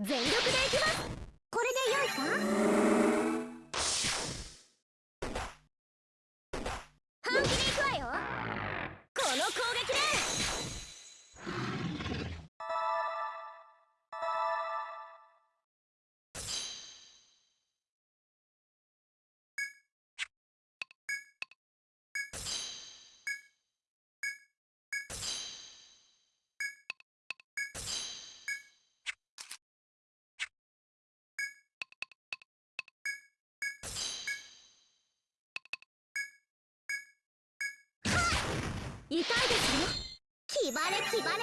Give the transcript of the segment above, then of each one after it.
全力でいきます。痛いですね気張れ気張れ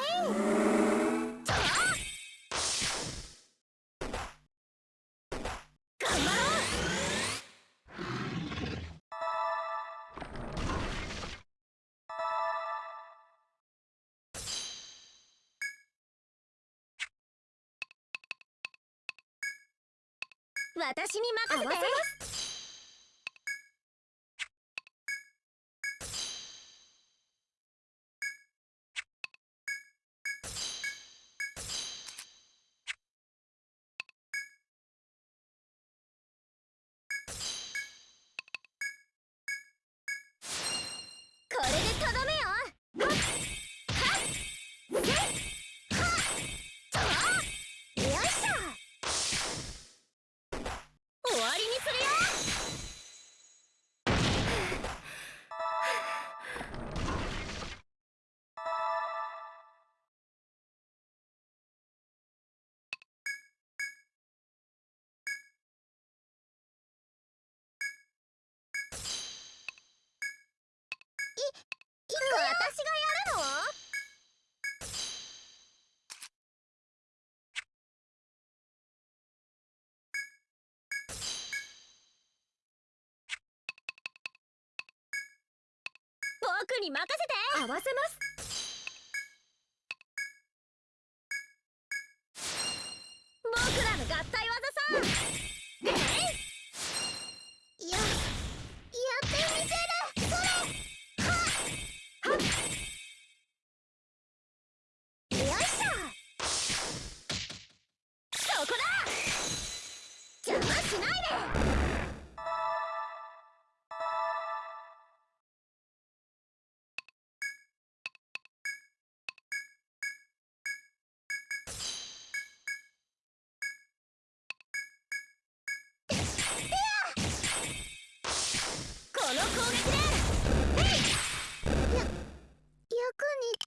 ちょ頑張ろう。私に任せて。僕に任せて。合わせます。に